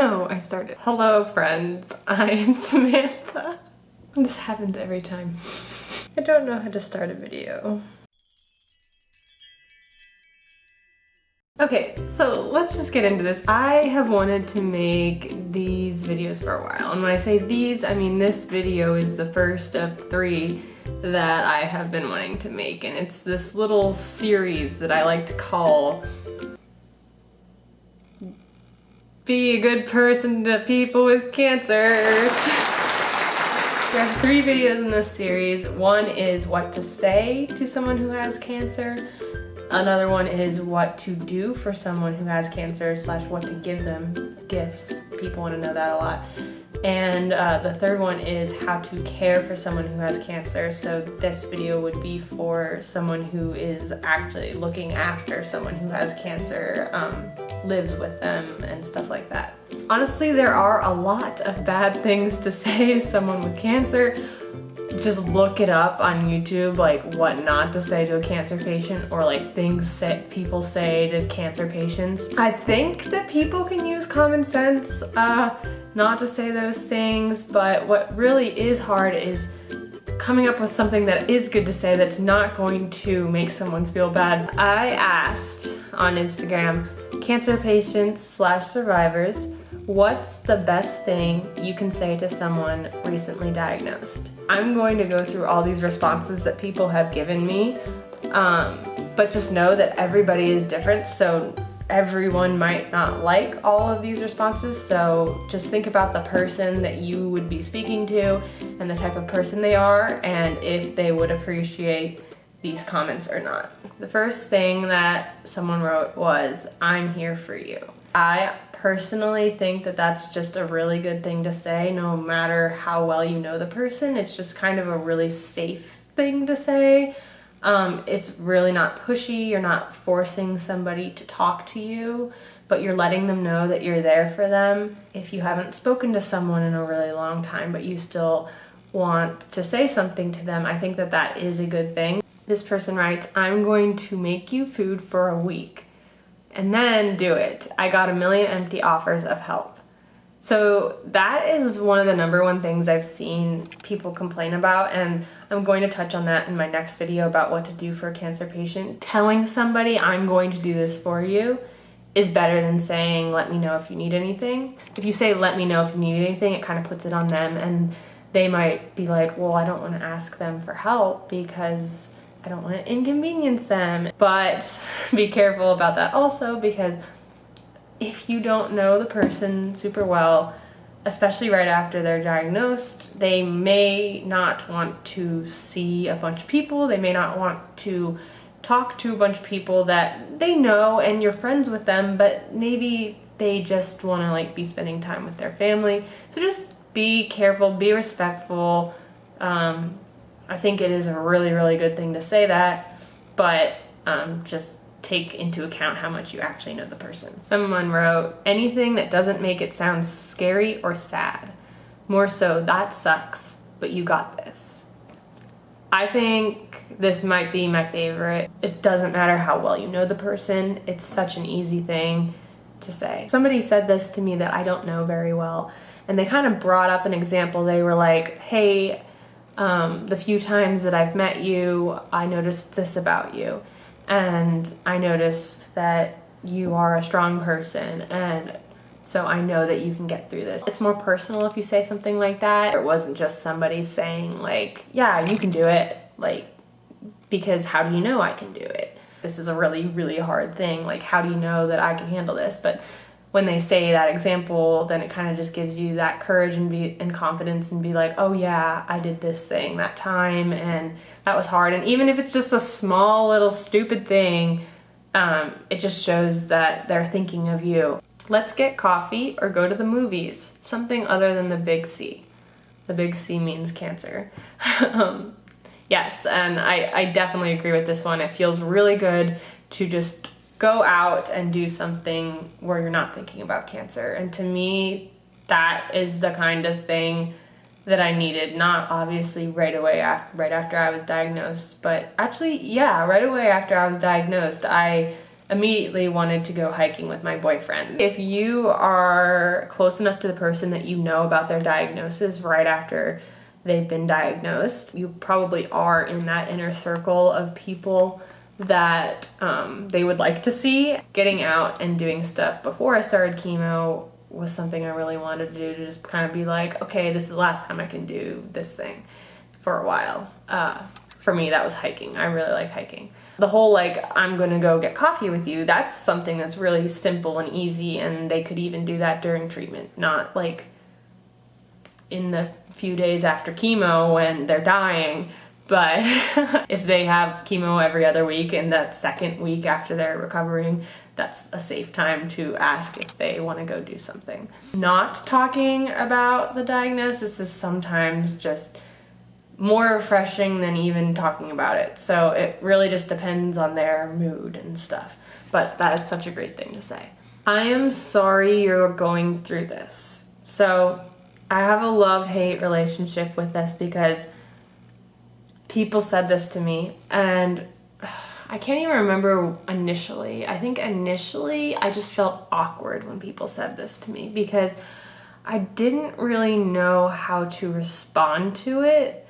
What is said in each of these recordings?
Oh, I started. Hello, friends. I am Samantha. This happens every time. I don't know how to start a video. Okay, so let's just get into this. I have wanted to make these videos for a while. And when I say these, I mean this video is the first of three that I have been wanting to make. And it's this little series that I like to call Be a Good Person to People with Cancer. There's three videos in this series. One is what to say to someone who has cancer. Another one is what to do for someone who has cancer slash what to give them gifts. People want to know that a lot. And uh, the third one is how to care for someone who has cancer. So this video would be for someone who is actually looking after someone who has cancer, um, lives with them and stuff like that. Honestly, there are a lot of bad things to say to someone with cancer just look it up on YouTube, like what not to say to a cancer patient or like things that people say to cancer patients. I think that people can use common sense uh, not to say those things, but what really is hard is coming up with something that is good to say that's not going to make someone feel bad. I asked on Instagram, cancer patients slash survivors, what's the best thing you can say to someone recently diagnosed? I'm going to go through all these responses that people have given me, um, but just know that everybody is different, so everyone might not like all of these responses, so just think about the person that you would be speaking to and the type of person they are, and if they would appreciate these comments or not. The first thing that someone wrote was, I'm here for you. I personally think that that's just a really good thing to say no matter how well you know the person. It's just kind of a really safe thing to say. Um, it's really not pushy, you're not forcing somebody to talk to you, but you're letting them know that you're there for them. If you haven't spoken to someone in a really long time, but you still want to say something to them, I think that that is a good thing. This person writes, I'm going to make you food for a week and then do it. I got a million empty offers of help. So that is one of the number one things I've seen people complain about and I'm going to touch on that in my next video about what to do for a cancer patient. Telling somebody I'm going to do this for you is better than saying let me know if you need anything. If you say let me know if you need anything, it kind of puts it on them and they might be like, well, I don't want to ask them for help because I don't want to inconvenience them. But be careful about that also because if you don't know the person super well, especially right after they're diagnosed, they may not want to see a bunch of people. They may not want to talk to a bunch of people that they know and you're friends with them, but maybe they just want to like be spending time with their family. So just be careful, be respectful, um, I think it is a really, really good thing to say that, but um, just take into account how much you actually know the person. Someone wrote, anything that doesn't make it sound scary or sad. More so, that sucks, but you got this. I think this might be my favorite. It doesn't matter how well you know the person, it's such an easy thing to say. Somebody said this to me that I don't know very well, and they kind of brought up an example. They were like, hey, um, the few times that I've met you, I noticed this about you. And I noticed that you are a strong person and so I know that you can get through this. It's more personal if you say something like that. It wasn't just somebody saying like, yeah, you can do it. Like, because how do you know I can do it? This is a really, really hard thing. Like, how do you know that I can handle this? But when they say that example, then it kind of just gives you that courage and be and confidence and be like, oh yeah, I did this thing that time and that was hard. And even if it's just a small little stupid thing, um, it just shows that they're thinking of you. Let's get coffee or go to the movies. Something other than the big C. The big C means cancer. um, yes, and I, I definitely agree with this one. It feels really good to just go out and do something where you're not thinking about cancer. And to me, that is the kind of thing that I needed. Not obviously right away, right after I was diagnosed, but actually, yeah, right away after I was diagnosed, I immediately wanted to go hiking with my boyfriend. If you are close enough to the person that you know about their diagnosis right after they've been diagnosed, you probably are in that inner circle of people that um, they would like to see. Getting out and doing stuff before I started chemo was something I really wanted to do to just kind of be like, okay, this is the last time I can do this thing for a while. Uh, for me, that was hiking. I really like hiking. The whole like, I'm gonna go get coffee with you, that's something that's really simple and easy and they could even do that during treatment, not like in the few days after chemo when they're dying. But if they have chemo every other week and that second week after they're recovering, that's a safe time to ask if they want to go do something. Not talking about the diagnosis is sometimes just more refreshing than even talking about it. So it really just depends on their mood and stuff. But that is such a great thing to say. I am sorry you're going through this. So I have a love-hate relationship with this because people said this to me and I can't even remember initially. I think initially I just felt awkward when people said this to me because I didn't really know how to respond to it.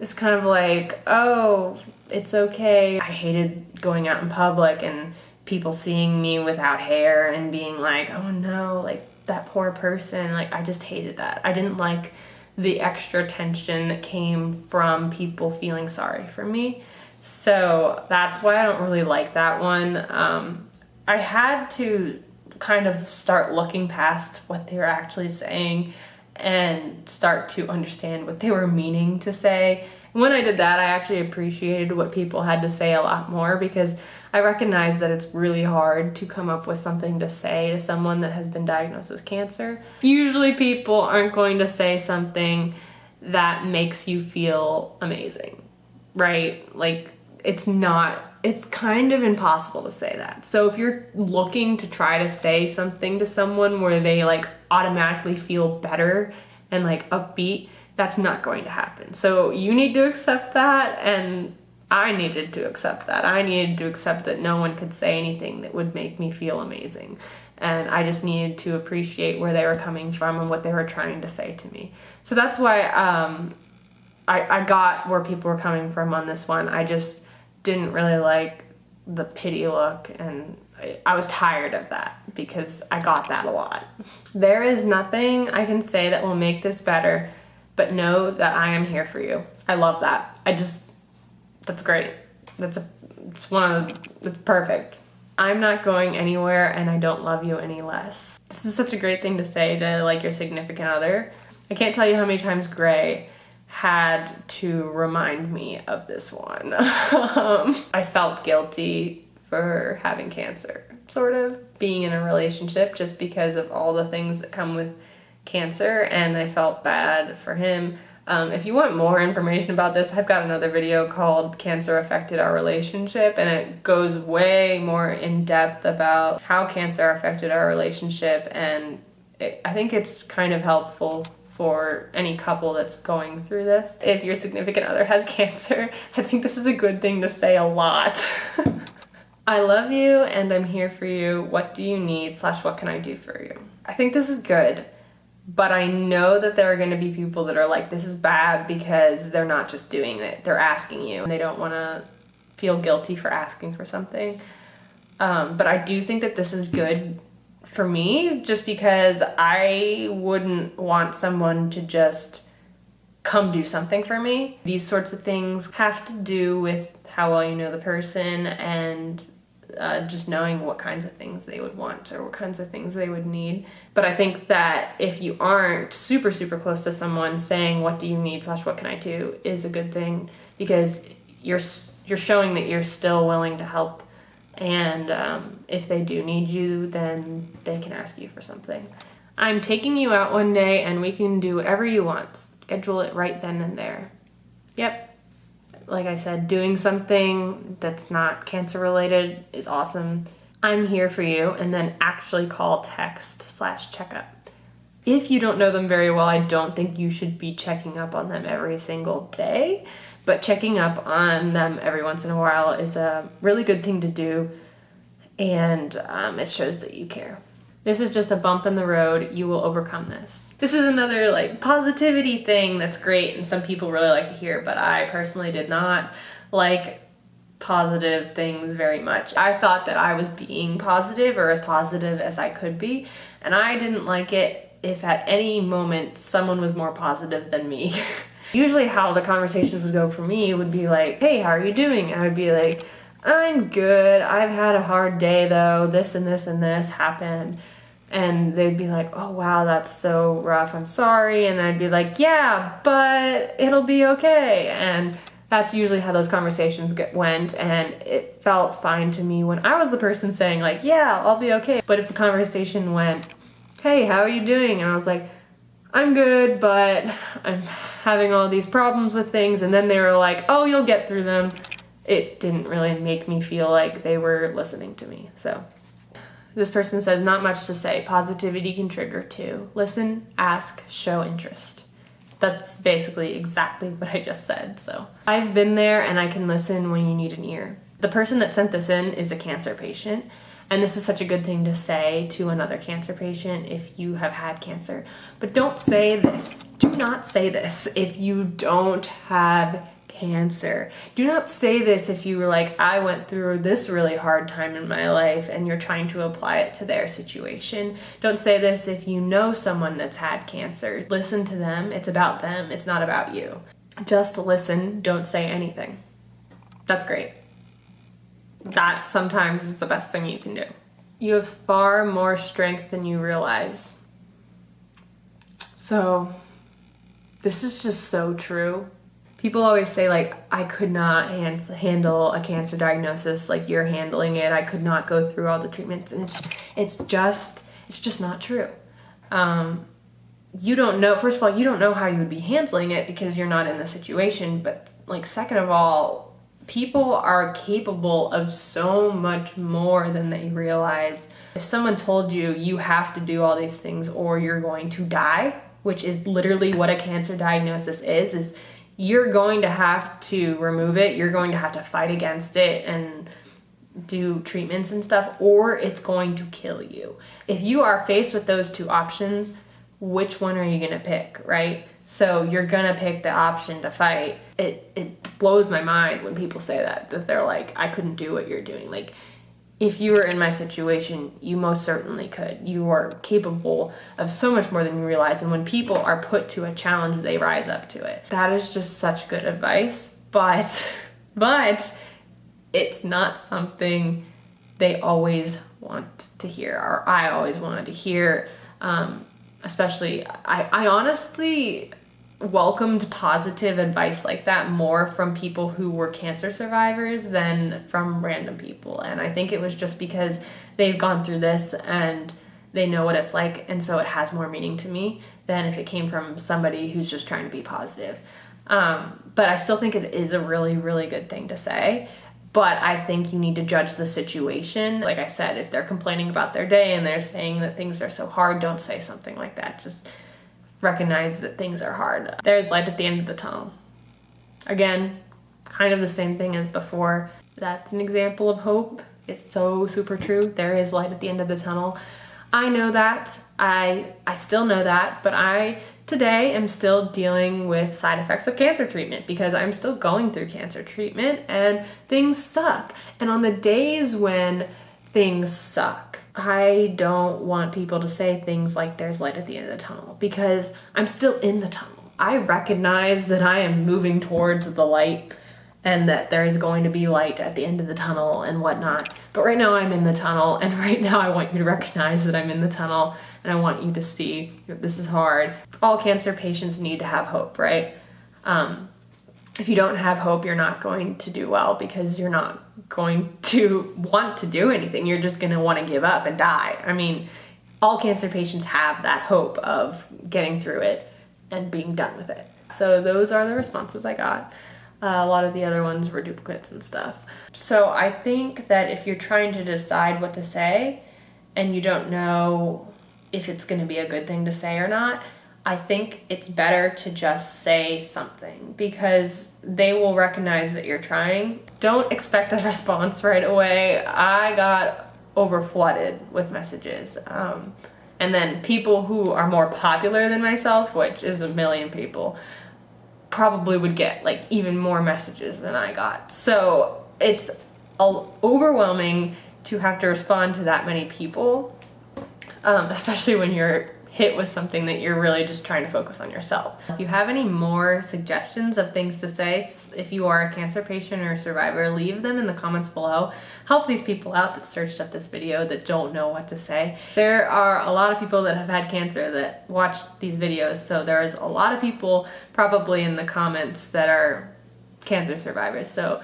It's kind of like, oh, it's okay. I hated going out in public and people seeing me without hair and being like, oh no, like that poor person. Like, I just hated that. I didn't like the extra tension that came from people feeling sorry for me. So that's why I don't really like that one. Um, I had to kind of start looking past what they were actually saying and start to understand what they were meaning to say. When I did that, I actually appreciated what people had to say a lot more because I recognize that it's really hard to come up with something to say to someone that has been diagnosed with cancer. Usually people aren't going to say something that makes you feel amazing, right? Like it's not it's kind of impossible to say that. So if you're looking to try to say something to someone where they like automatically feel better and like upbeat, that's not going to happen. So you need to accept that and I needed to accept that. I needed to accept that no one could say anything that would make me feel amazing. And I just needed to appreciate where they were coming from and what they were trying to say to me. So that's why um, I, I got where people were coming from on this one. I just didn't really like the pity look and I was tired of that because I got that a lot. There is nothing I can say that will make this better, but know that I am here for you. I love that. I just, that's great. That's a, it's one of the, it's perfect. I'm not going anywhere and I don't love you any less. This is such a great thing to say to like your significant other. I can't tell you how many times Gray had to remind me of this one. um, I felt guilty for having cancer, sort of being in a relationship just because of all the things that come with cancer and I felt bad for him. Um, if you want more information about this, I've got another video called Cancer Affected Our Relationship and it goes way more in depth about how cancer affected our relationship and it, I think it's kind of helpful for any couple that's going through this. If your significant other has cancer, I think this is a good thing to say a lot. I love you and I'm here for you. What do you need slash what can I do for you? I think this is good, but I know that there are gonna be people that are like, this is bad because they're not just doing it, they're asking you and they don't wanna feel guilty for asking for something. Um, but I do think that this is good for me just because I wouldn't want someone to just come do something for me. These sorts of things have to do with how well you know the person and uh, just knowing what kinds of things they would want or what kinds of things they would need. But I think that if you aren't super, super close to someone, saying what do you need slash what can I do is a good thing because you're you're showing that you're still willing to help and um, if they do need you, then they can ask you for something. I'm taking you out one day and we can do whatever you want. Schedule it right then and there. Yep. Like I said, doing something that's not cancer related is awesome. I'm here for you and then actually call text slash checkup. If you don't know them very well, I don't think you should be checking up on them every single day but checking up on them every once in a while is a really good thing to do and um, it shows that you care. This is just a bump in the road. You will overcome this. This is another like positivity thing that's great and some people really like to hear, but I personally did not like positive things very much. I thought that I was being positive or as positive as I could be, and I didn't like it if at any moment someone was more positive than me. Usually how the conversations would go for me would be like, hey, how are you doing? I would be like, I'm good. I've had a hard day though. This and this and this happened and they'd be like, oh wow, that's so rough, I'm sorry. And then I'd be like, yeah, but it'll be okay. And that's usually how those conversations get, went. And it felt fine to me when I was the person saying, like, yeah, I'll be okay. But if the conversation went, hey, how are you doing? And I was like, I'm good, but I'm having all these problems with things. And then they were like, oh, you'll get through them. It didn't really make me feel like they were listening to me. So this person says, not much to say. Positivity can trigger too. Listen, ask, show interest. That's basically exactly what I just said. So I've been there and I can listen when you need an ear. The person that sent this in is a cancer patient. And this is such a good thing to say to another cancer patient if you have had cancer. But don't say this. Do not say this if you don't have cancer. Do not say this if you were like, I went through this really hard time in my life and you're trying to apply it to their situation. Don't say this if you know someone that's had cancer. Listen to them. It's about them. It's not about you. Just listen. Don't say anything. That's great. That sometimes is the best thing you can do. You have far more strength than you realize. So, this is just so true people always say like i could not hand, handle a cancer diagnosis like you're handling it. I could not go through all the treatments. And it's it's just it's just not true. Um, you don't know first of all you don't know how you would be handling it because you're not in the situation. But like second of all people are capable of so much more than they realize. If someone told you you have to do all these things or you're going to die which is literally what a cancer diagnosis is is you're going to have to remove it. You're going to have to fight against it and do treatments and stuff, or it's going to kill you. If you are faced with those two options, which one are you gonna pick, right? So you're gonna pick the option to fight. It it blows my mind when people say that that they're like, I couldn't do what you're doing. Like if you were in my situation, you most certainly could. You are capable of so much more than you realize. And when people are put to a challenge, they rise up to it. That is just such good advice. But, but it's not something they always want to hear, or I always wanted to hear. Um, especially, I, I honestly welcomed positive advice like that more from people who were cancer survivors than from random people. And I think it was just because they've gone through this and they know what it's like, and so it has more meaning to me than if it came from somebody who's just trying to be positive. Um, but I still think it is a really, really good thing to say. But I think you need to judge the situation. Like I said, if they're complaining about their day and they're saying that things are so hard, don't say something like that. Just recognize that things are hard. There's light at the end of the tunnel. Again, kind of the same thing as before. That's an example of hope. It's so super true. There is light at the end of the tunnel. I know that. I I still know that, but I today am still dealing with side effects of cancer treatment because I'm still going through cancer treatment and things suck. And on the days when things suck, I don't want people to say things like there's light at the end of the tunnel because I'm still in the tunnel. I recognize that I am moving towards the light and that there is going to be light at the end of the tunnel and whatnot. But right now I'm in the tunnel and right now I want you to recognize that I'm in the tunnel and I want you to see that this is hard. All cancer patients need to have hope, right? Um, if you don't have hope, you're not going to do well because you're not going to want to do anything. You're just going to want to give up and die. I mean, all cancer patients have that hope of getting through it and being done with it. So those are the responses I got. Uh, a lot of the other ones were duplicates and stuff. So I think that if you're trying to decide what to say and you don't know if it's going to be a good thing to say or not, I think it's better to just say something because they will recognize that you're trying. Don't expect a response right away. I got over flooded with messages. Um, and then people who are more popular than myself, which is a million people, probably would get like even more messages than I got. So it's overwhelming to have to respond to that many people, um, especially when you're hit with something that you're really just trying to focus on yourself. If you have any more suggestions of things to say, if you are a cancer patient or survivor, leave them in the comments below. Help these people out that searched up this video that don't know what to say. There are a lot of people that have had cancer that watch these videos, so there's a lot of people probably in the comments that are cancer survivors. So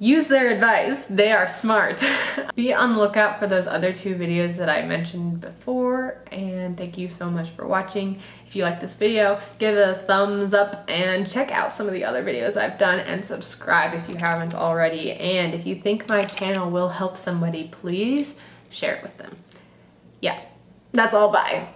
use their advice. They are smart. Be on the lookout for those other two videos that I mentioned before and thank you so much for watching. If you like this video, give it a thumbs up and check out some of the other videos I've done and subscribe if you haven't already. And if you think my channel will help somebody, please share it with them. Yeah, that's all. Bye.